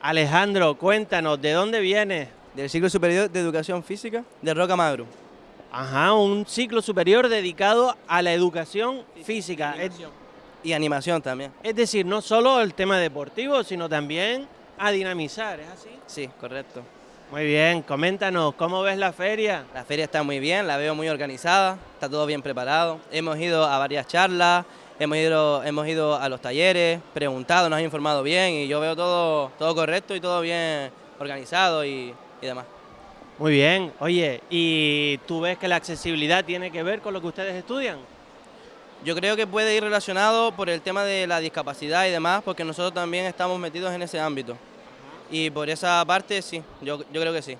Alejandro, cuéntanos, ¿de dónde vienes? Del ciclo superior de educación física de Roca Magro. Ajá, un ciclo superior dedicado a la educación física. Es, Y animación también. es decir, no solo el tema deportivo, sino también a dinamizar, ¿es así? Sí, correcto. Muy bien, coméntanos, ¿cómo ves la feria? La feria está muy bien, la veo muy organizada, está todo bien preparado. Hemos ido a varias charlas, hemos ido, hemos ido a los talleres, preguntado, nos han informado bien y yo veo todo, todo correcto y todo bien organizado y, y demás. Muy bien, oye, ¿y tú ves que la accesibilidad tiene que ver con lo que ustedes estudian? Yo creo que puede ir relacionado por el tema de la discapacidad y demás, porque nosotros también estamos metidos en ese ámbito. Y por esa parte sí, yo, yo creo que sí.